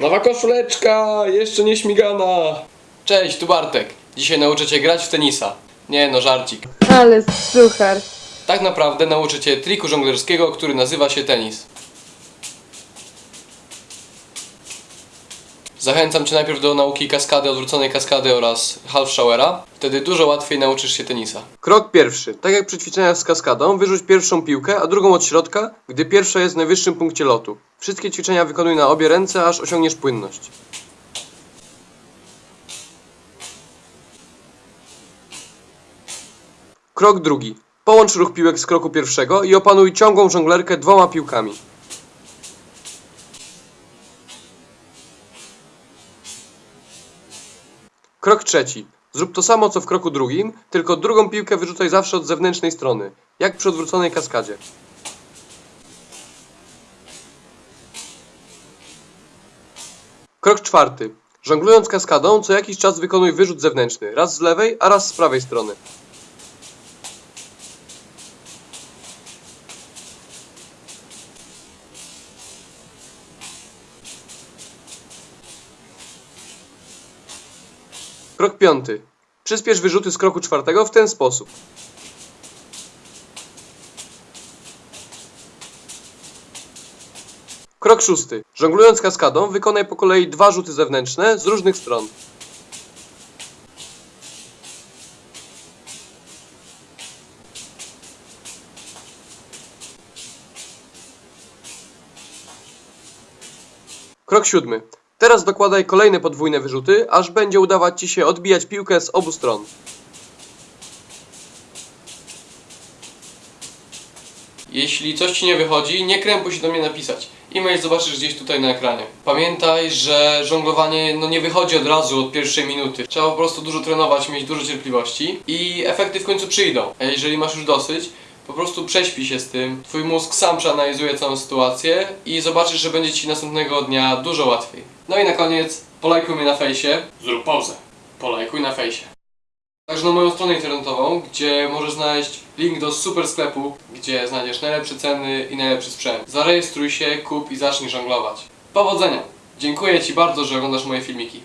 Nowa koszuleczka, jeszcze nie śmigana. Cześć, tu Bartek. Dzisiaj nauczę cię grać w tenisa. Nie no, żarcik. Ale suchar. Tak naprawdę nauczę cię triku żonglerskiego, który nazywa się tenis. Zachęcam cię najpierw do nauki kaskady, odwróconej kaskady oraz half showera. Wtedy dużo łatwiej nauczysz się tenisa. Krok pierwszy. Tak jak przy ćwiczeniach z kaskadą, wyrzuć pierwszą piłkę, a drugą od środka, gdy pierwsza jest w najwyższym punkcie lotu. Wszystkie ćwiczenia wykonuj na obie ręce, aż osiągniesz płynność. Krok drugi. Połącz ruch piłek z kroku pierwszego i opanuj ciągłą żonglerkę dwoma piłkami. Krok trzeci. Zrób to samo co w kroku drugim, tylko drugą piłkę wyrzucaj zawsze od zewnętrznej strony, jak przy odwróconej kaskadzie. Krok czwarty. Żonglując kaskadą, co jakiś czas wykonuj wyrzut zewnętrzny, raz z lewej, a raz z prawej strony. Krok piąty. Przyspiesz wyrzuty z kroku czwartego w ten sposób. Krok szósty. Żonglując kaskadą, wykonaj po kolei dwa rzuty zewnętrzne z różnych stron. Krok siódmy. Teraz dokładaj kolejne podwójne wyrzuty, aż będzie udawać Ci się odbijać piłkę z obu stron. Jeśli coś Ci nie wychodzi, nie krępuj się do mnie napisać. E-mail zobaczysz gdzieś tutaj na ekranie. Pamiętaj, że żonglowanie no nie wychodzi od razu, od pierwszej minuty. Trzeba po prostu dużo trenować, mieć dużo cierpliwości i efekty w końcu przyjdą. A jeżeli masz już dosyć, po prostu prześpij się z tym. Twój mózg sam przeanalizuje całą sytuację i zobaczysz, że będzie Ci następnego dnia dużo łatwiej. No i na koniec, polajkuj mnie na fejsie. Zrób pauzę. Polajkuj na fejsie. Także na moją stronę internetową, gdzie możesz znaleźć link do super sklepu, gdzie znajdziesz najlepsze ceny i najlepszy sprzęt. Zarejestruj się, kup i zacznij żonglować. Powodzenia! Dziękuję Ci bardzo, że oglądasz moje filmiki.